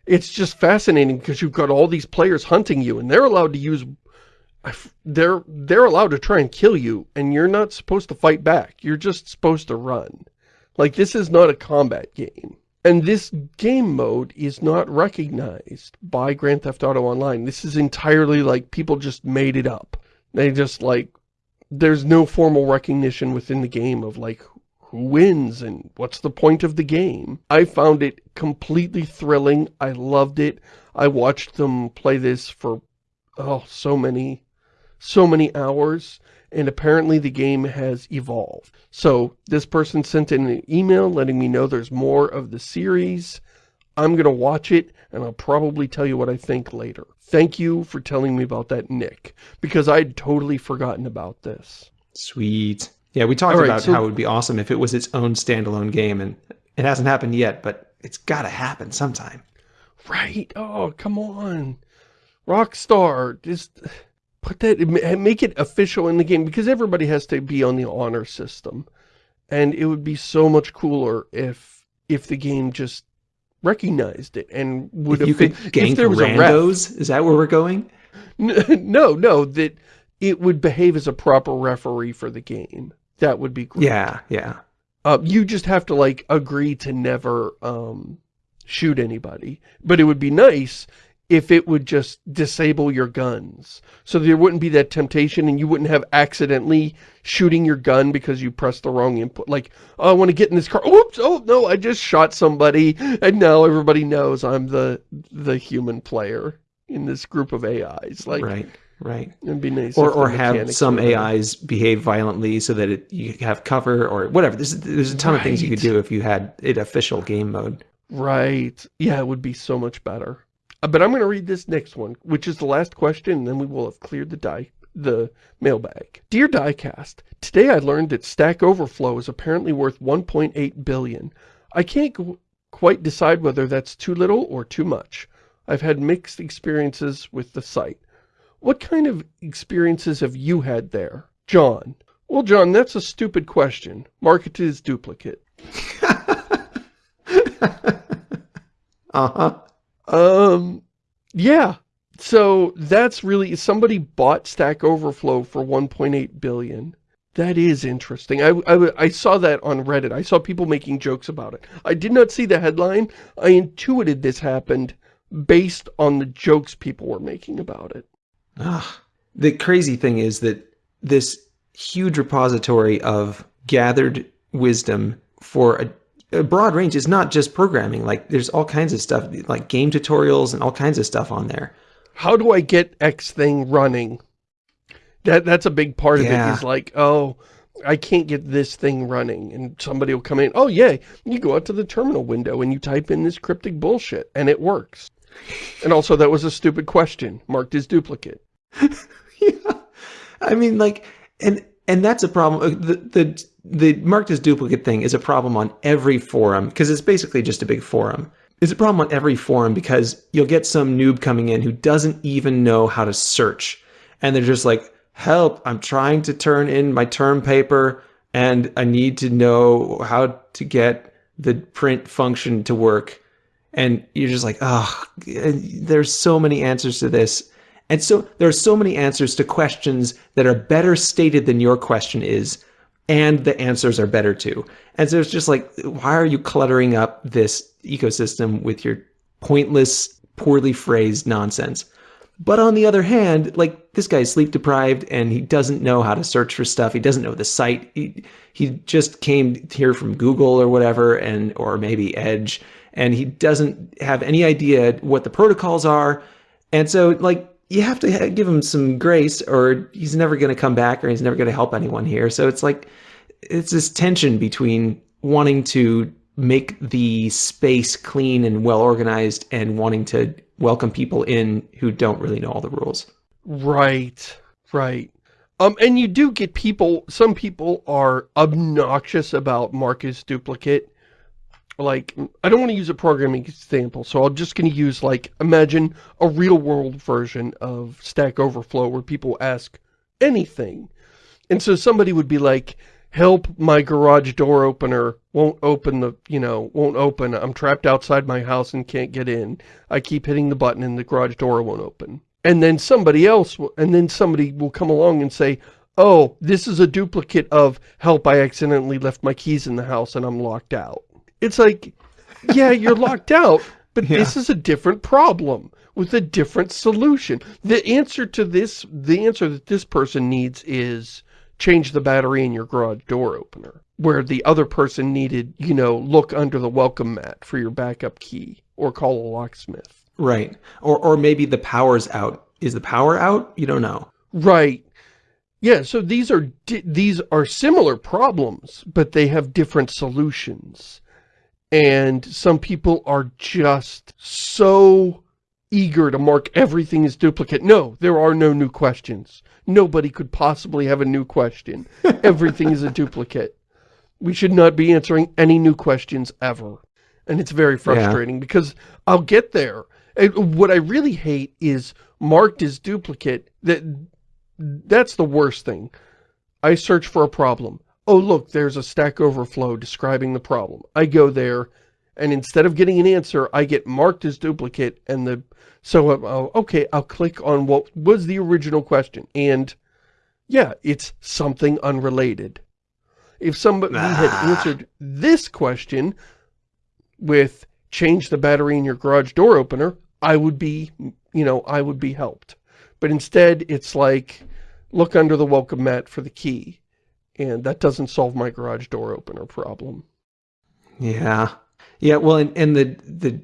it's just fascinating because you've got all these players hunting you and they're allowed to use they're they're allowed to try and kill you and you're not supposed to fight back you're just supposed to run like this is not a combat game and this game mode is not recognized by Grand Theft Auto Online. This is entirely like people just made it up. They just like there's no formal recognition within the game of like who wins and what's the point of the game. I found it completely thrilling. I loved it. I watched them play this for oh so many so many hours and apparently the game has evolved. So this person sent in an email letting me know there's more of the series. I'm going to watch it and I'll probably tell you what I think later. Thank you for telling me about that, Nick, because I'd totally forgotten about this. Sweet. Yeah, we talked right, about so- how it would be awesome if it was its own standalone game, and it hasn't happened yet, but it's got to happen sometime. Right. Oh, come on. Rockstar, just put that, make it official in the game because everybody has to be on the honor system. And it would be so much cooler if, if the game just recognized it and would If you could gank there was a ref. randos, is that where we're going? No, no, that it would behave as a proper referee for the game. That would be great. Yeah, yeah. Uh, you just have to like agree to never um, shoot anybody. But it would be nice if it would just disable your guns. So there wouldn't be that temptation and you wouldn't have accidentally shooting your gun because you pressed the wrong input. Like, oh, I want to get in this car. Oops, oh no, I just shot somebody. And now everybody knows I'm the the human player in this group of AIs. Like, right, right. it'd be nice. Or or have some. AIs behave violently so that it, you have cover or whatever. There's there's a ton of things you could do if you had it official game mode. Right. Yeah, it would be so much better. Uh, But I'm going to read this next one, which is the last question, and then we will have cleared the die, the mailbag. Dear Diecast, today I learned that Stack Overflow is apparently worth 1.8 billion. I can't quite decide whether that's too little or too much. I've had mixed experiences with the site. What kind of experiences have you had there? John. Well, John, that's a stupid question. Market is duplicate. Uh-huh. Um, yeah. So that's really, somebody bought Stack Overflow for 1.8 billion. That is interesting. I, I, I saw that on Reddit. I saw people making jokes about it. I did not see the headline. I intuited this happened based on the jokes people were making about it. Ah, the crazy thing is that this huge repository of gathered wisdom for a, a broad range is not just programming. Like there's all kinds of stuff, like game tutorials and all kinds of stuff on there. How do I get X thing running? That That's a big part of Yeah. it is like, oh, I can't get this thing running. And somebody will come in, oh, yay. You go out to the terminal window and you type in this cryptic bullshit and it works. And also that was a stupid question, marked as duplicate. yeah. I mean, like, and and that's a problem. Uh, The, the the marked as duplicate thing is a problem on every forum because it's basically just a big forum. It's a problem on every forum because you'll get some noob coming in who doesn't even know how to search. And they're just like, help, I'm trying to turn in my term paper and I need to know how to get the print function to work. And you're just like, oh, there's so many answers to this. And so there are so many answers to questions that are better stated than your question is, and the answers are better too. And so it's just like, why are you cluttering up this ecosystem with your pointless, poorly phrased nonsense? But on the other hand, like this guy's sleep deprived and he doesn't know how to search for stuff. He doesn't know the site. He, he just came here from Google or whatever, and or maybe Edge, and he doesn't have any idea what the protocols are. And so, like, you have to give him some grace or he's never going to come back or he's never going to help anyone here. So it's like, it's this tension between wanting to make the space clean and well organized and wanting to welcome people in who don't really know all the rules. Right, right. Um, and you do get people, some people are obnoxious about Marcus duplicate like, I don't want to use a programming example, so I'm just going to use, like, imagine a real-world version of Stack Overflow where people ask anything. And so somebody would be like, help, my garage door opener won't open the, you know, won't open. I'm trapped outside my house and can't get in. I keep hitting the button and the garage door won't open. And then somebody else, will, and then somebody will come along and say, oh, this is a duplicate of, help, I accidentally left my keys in the house and I'm locked out. It's like, yeah, you're locked out, but yeah. this is a different problem with a different solution. The answer to this, the answer that this person needs is change the battery in your garage door opener. Where the other person needed, you know, look under the welcome mat for your backup key or call a locksmith. Right. Or, or maybe the power's out. Is the power out? You don't know. Right. Yeah, so these are these are similar problems, but they have different solutions. And some people are just so eager to mark everything as duplicate. No, there are no new questions. Nobody could possibly have a new question. Everything is a duplicate. We should not be answering any new questions ever. And it's very frustrating yeah. because I'll get there. What I really hate is marked as duplicate. That That's the worst thing. I search for a problem oh, look, there's a Stack Overflow describing the problem. I go there, and instead of getting an answer, I get marked as duplicate, and the, so, uh, okay, I'll click on what was the original question, and, yeah, it's something unrelated. If somebody ah. had answered this question with change the battery in your garage door opener, I would be, you know, I would be helped. But instead, it's like, look under the welcome mat for the key and that doesn't solve my garage door opener problem. Yeah. Yeah, well, and, and the, the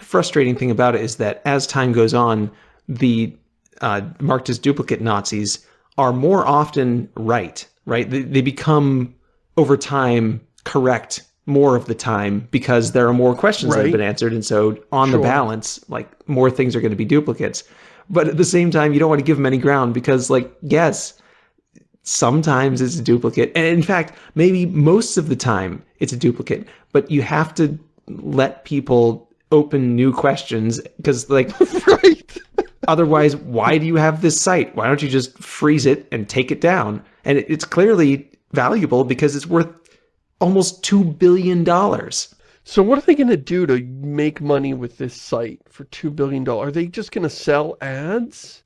frustrating thing about it is that as time goes on, the uh, marked as duplicate Nazis are more often right, right? They, they become, over time, correct more of the time because there are more questions right. that have been answered. And so on sure. the balance, like more things are going to be duplicates. But at the same time, you don't want to give them any ground because like, yes, sometimes it's a duplicate. And in fact, maybe most of the time it's a duplicate, but you have to let people open new questions because like, right. otherwise, why do you have this site? Why don't you just freeze it and take it down? And it's clearly valuable because it's worth almost $2 billion. So what are they going to do to make money with this site for $2 billion? Are they just going to sell ads?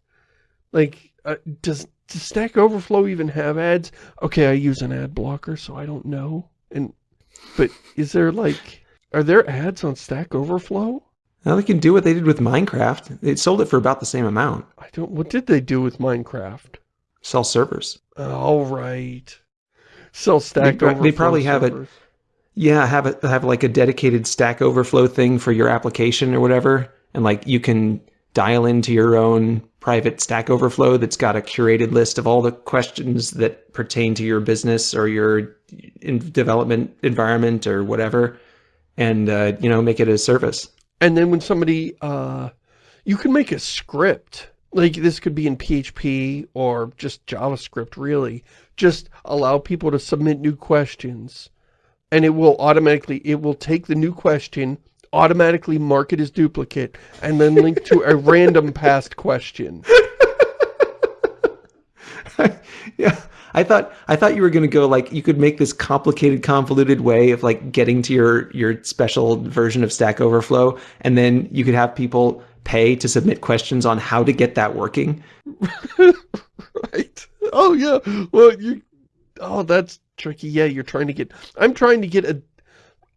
Like, uh, does does Stack Overflow even have ads? Okay, I use an ad blocker, so I don't know. And But is there like, are there ads on Stack Overflow? Now they can do what they did with Minecraft. They sold it for about the same amount. I don't, what did they do with Minecraft? Sell servers. All right. Sell Stack they, Overflow They probably servers. have it. Yeah, have it have like a dedicated Stack Overflow thing for your application or whatever, and like you can dial into your own private Stack Overflow that's got a curated list of all the questions that pertain to your business or your in development environment or whatever, and uh, you know make it a service. And then when somebody, uh, you can make a script like this could be in PHP or just JavaScript really, just allow people to submit new questions and it will automatically, it will take the new question, automatically mark it as duplicate, and then link to a random past question. yeah. I thought I thought you were going to go like you could make this complicated convoluted way of like getting to your your special version of Stack Overflow and then you could have people pay to submit questions on how to get that working. right. Oh yeah. Well, you Oh, that's tricky. Yeah, you're trying to get I'm trying to get a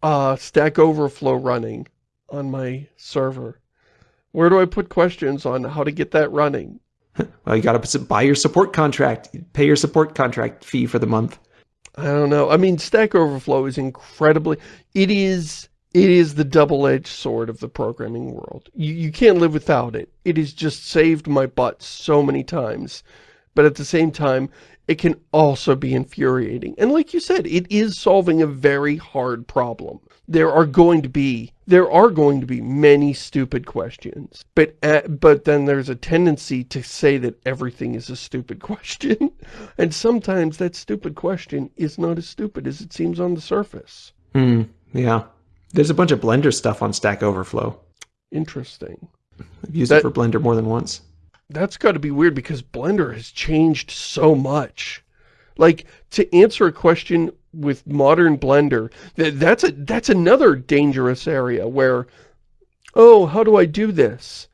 uh Stack Overflow running on my server. Where do I put questions on how to get that running? Well, you got to buy your support contract, pay your support contract fee for the month. I don't know. I mean, Stack Overflow is incredibly, it is, it is the double-edged sword of the programming world. You, you can't live without it. It has just saved my butt so many times. But at the same time, it can also be infuriating. And like you said, it is solving a very hard problem. There are going to be there are going to be many stupid questions, but uh, but then there's a tendency to say that everything is a stupid question, and sometimes that stupid question is not as stupid as it seems on the surface. Hmm. Yeah. There's a bunch of Blender stuff on Stack Overflow. Interesting. I've used that, it for Blender more than once. That's got to be weird because Blender has changed so much. Like, to answer a question with modern Blender, that, that's a that's another dangerous area where, oh, how do I do this?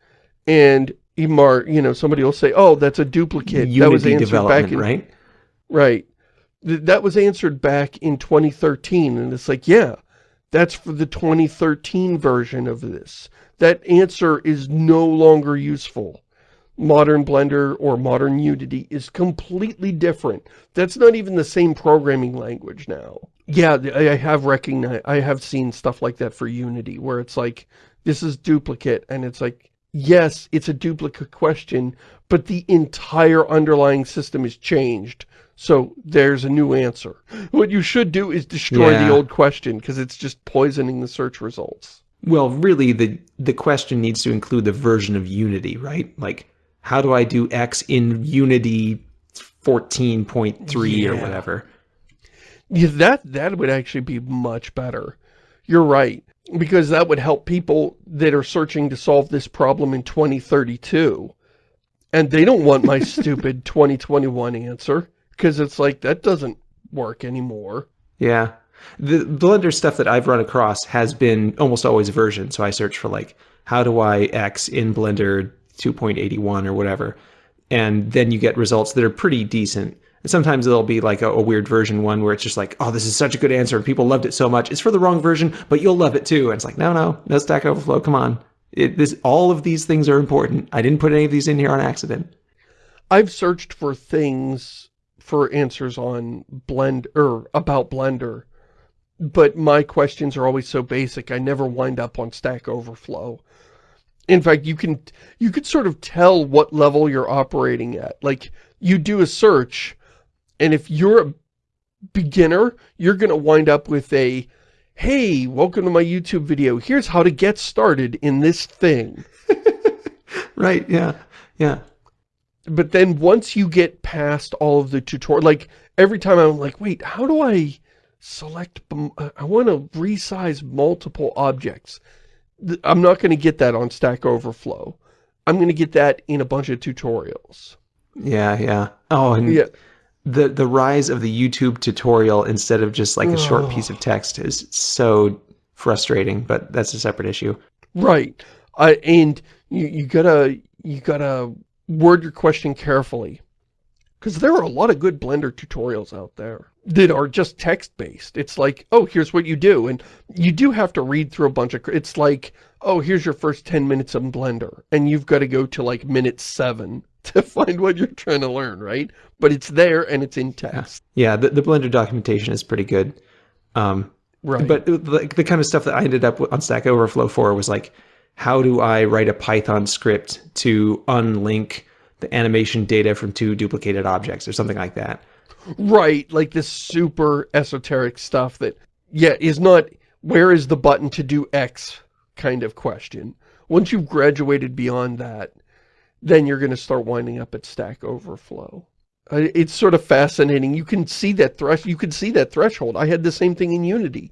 And Emar, you know, somebody will say, oh, that's a duplicate. Unity that was answered back in, right? Right. Th that was answered back in 2013, and it's like, yeah, that's for the 2013 version of this. That answer is no longer useful modern Blender or modern Unity is completely different. That's not even the same programming language now. Yeah, I have recognized, I have seen stuff like that for Unity, where it's like, this is duplicate, and it's like, yes, it's a duplicate question, but the entire underlying system is changed. So there's a new answer. What you should do is destroy yeah. the old question, because it's just poisoning the search results. Well, really, the the question needs to include the version of Unity, right? Like, how do I do X in Unity 14.3 yeah. or whatever? Yeah, that, that would actually be much better. You're right. Because that would help people that are searching to solve this problem in 2032. And they don't want my stupid 2021 answer. Because it's like, that doesn't work anymore. Yeah. The Blender stuff that I've run across has been almost always version. So I search for like, how do I X in Blender 2.81 or whatever. And then you get results that are pretty decent. And sometimes there'll be like a, a, weird version one where it's just like, oh, this is such a good answer people loved it so much. It's for the wrong version, but you'll love it too. And it's like, no, no, no Stack Overflow, come on. It, this, all of these things are important. I didn't put any of these in here on accident. I've searched for things for answers on Blend or about Blender, but my questions are always so basic. I never wind up on Stack Overflow. In fact, you can you could sort of tell what level you're operating at. Like, you do a search, and if you're a beginner, you're going to wind up with a, hey, welcome to my YouTube video. Here's how to get started in this thing. right, yeah, yeah. But then once you get past all of the tutorial, like, every time I'm like, wait, how do I select, I want to resize multiple objects. I'm not going to get that on Stack Overflow. I'm going to get that in a bunch of tutorials. Yeah, yeah. Oh, and yeah. the the rise of the YouTube tutorial instead of just like a short piece of text is so frustrating, but that's a separate issue. Right. Uh, and you, you gotta you gotta word your question carefully. Because there are a lot of good Blender tutorials out there that are just text-based. It's like, oh, here's what you do. And you do have to read through a bunch of... It's like, oh, here's your first 10 minutes of Blender. And you've got to go to like minute seven to find what you're trying to learn, right? But it's there and it's in text. Yeah, the, the Blender documentation is pretty good. Um, right. But like the kind of stuff that I ended up on Stack Overflow for was like, how do I write a Python script to unlink the animation data from two duplicated objects or something like that. Right, like this super esoteric stuff that, yeah, is not where is the button to do X kind of question. Once you've graduated beyond that, then you're going to start winding up at Stack Overflow. It's sort of fascinating. You can see that thresh. You can see that threshold. I had the same thing in Unity.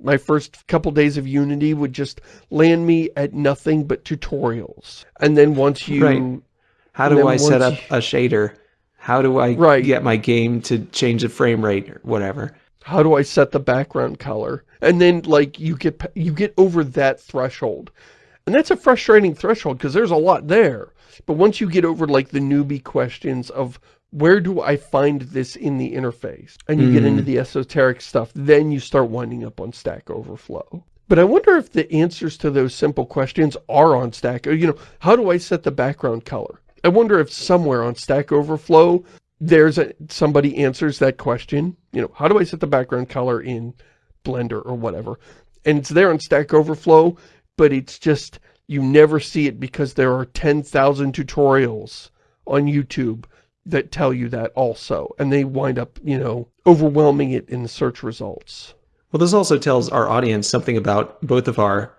My first couple days of Unity would just land me at nothing but tutorials. And then once you... Right. How do I set up you, a shader? How do I right. get my game to change the frame rate or whatever? How do I set the background color? And then, like, you get you get over that threshold. And that's a frustrating threshold because there's a lot there. But once you get over, like, the newbie questions of where do I find this in the interface? And you mm. get into mm. the esoteric stuff, then you start winding up on Stack Overflow. But I wonder if the answers to those simple questions are on Stack. You know, how do I set the background color? I wonder if somewhere on Stack Overflow, there's a, somebody answers that question. You know, how do I set the background color in Blender or whatever? And it's there on Stack Overflow, but it's just, you never see it because there are 10,000 tutorials on YouTube that tell you that also. And they wind up, you know, overwhelming it in the search results. Well, this also tells our audience something about both of our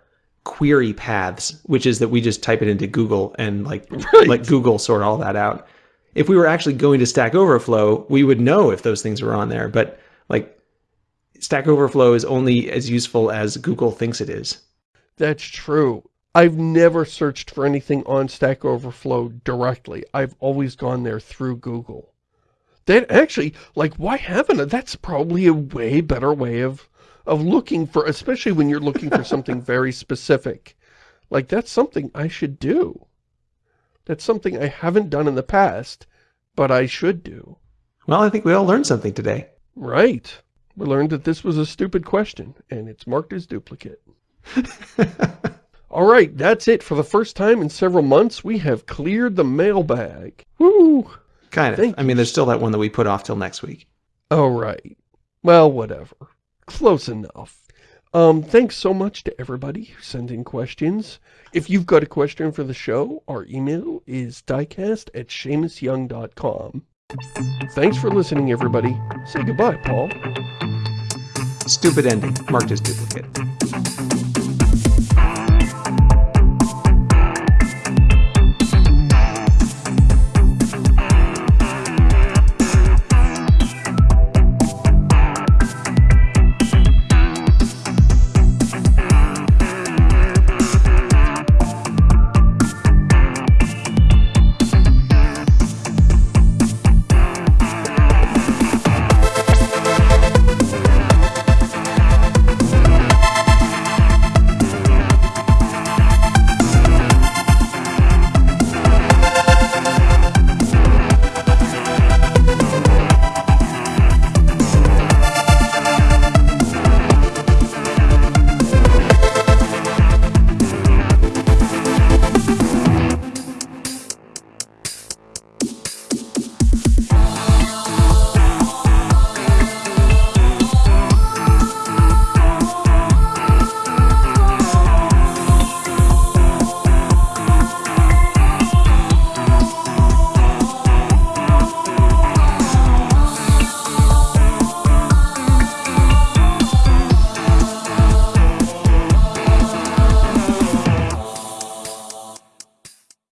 query paths, which is that we just type it into Google and like right. let Google sort all that out. If we were actually going to Stack Overflow, we would know if those things were on there. But like Stack Overflow is only as useful as Google thinks it is. That's true. I've never searched for anything on Stack Overflow directly. I've always gone there through Google. That actually, like, why haven't I? That's probably a way better way of of looking for, especially when you're looking for something very specific. Like, that's something I should do. That's something I haven't done in the past, but I should do. Well, I think we all learned something today. Right. We learned that this was a stupid question, and it's marked as duplicate. all right, that's it. For the first time in several months, we have cleared the mailbag. Woo! Kind of. Thank I mean, there's still that one that we put off till next week. Oh, right. Well, whatever. Close enough. Um, thanks so much to everybody who sent in questions. If you've got a question for the show, our email is diecast at ShamusYoung.com. Thanks for listening, everybody. Say goodbye, Paul. Stupid ending. Marked as duplicate.